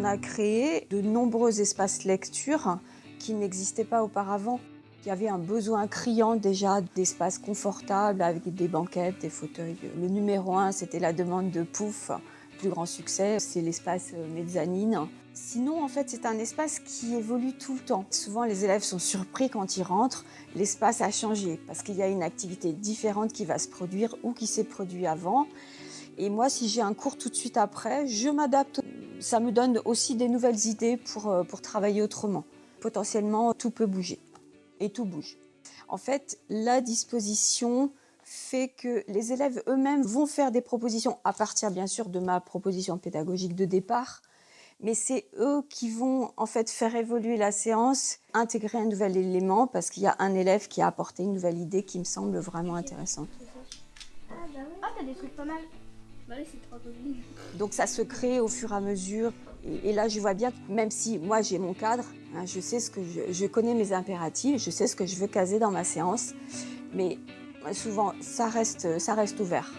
on a créé de nombreux espaces lecture qui n'existaient pas auparavant. Il y avait un besoin criant déjà d'espaces confortables avec des banquettes, des fauteuils. Le numéro un, c'était la demande de Pouf. Plus grand succès, c'est l'espace mezzanine. Sinon, en fait, c'est un espace qui évolue tout le temps. Souvent, les élèves sont surpris quand ils rentrent. L'espace a changé parce qu'il y a une activité différente qui va se produire ou qui s'est produite avant. Et moi, si j'ai un cours tout de suite après, je m'adapte. Ça me donne aussi des nouvelles idées pour, euh, pour travailler autrement. Potentiellement, tout peut bouger et tout bouge. En fait, la disposition fait que les élèves eux-mêmes vont faire des propositions à partir bien sûr de ma proposition pédagogique de départ, mais c'est eux qui vont en fait faire évoluer la séance, intégrer un nouvel élément parce qu'il y a un élève qui a apporté une nouvelle idée qui me semble vraiment intéressante. Ah bah. Ah t'as des trucs pas mal. Bah. Donc ça se crée au fur et à mesure. Et, là, je vois bien, que même si moi j'ai mon cadre, hein, je sais ce que connais mes impératifs, je sais ce que je veux caser dans ma séance, mais souvent ça reste, ça reste ouvert.